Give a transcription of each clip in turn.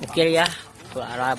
gokil ya Full Arab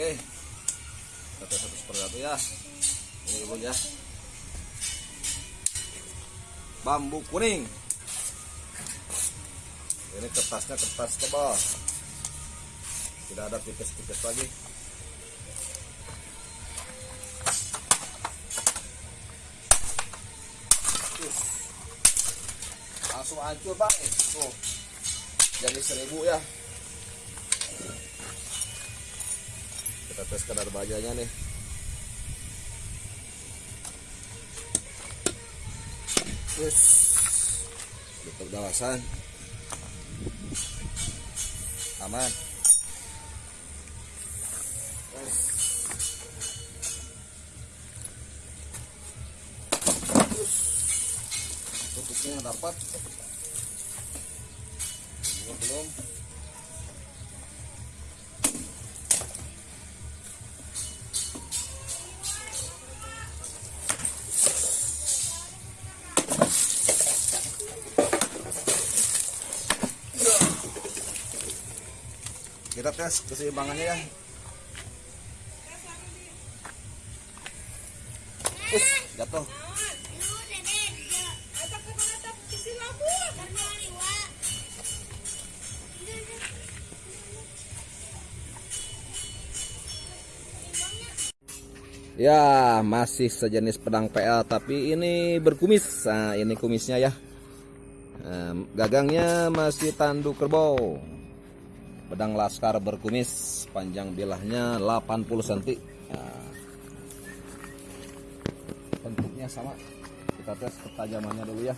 oke. Kita satu seperti ya. Ini dulu ya. Bambu kuning. Ini kertasnya kertas tebal tidak ada tipis-tipis lagi. Langsung hancur tuh. Jadi seribu ya kita tes kadar bajanya nih. Terus tutup dawasan aman. Tutupnya dapat. Belum tes keseimbangannya ya Us, jatuh Ya, masih sejenis pedang PL tapi ini berkumis. Nah, ini kumisnya ya. Gagangnya masih tanduk kerbau. Pedang laskar berkumis, panjang bilahnya 80 cm. Nah, bentuknya sama. Kita tes ketajamannya dulu ya.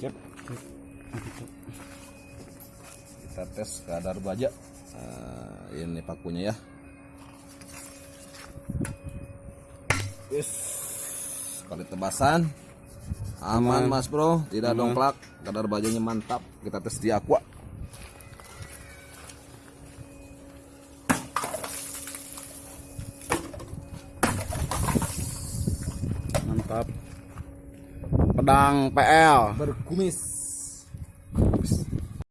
Sip. Kita tes kadar baja. Nah, ini pakunya ya. Wis. Kali tebasan. Aman Mas Bro, tidak dongklak. Kadar bajanya mantap. Kita tes di aqua. mantap pedang PL Berkumis.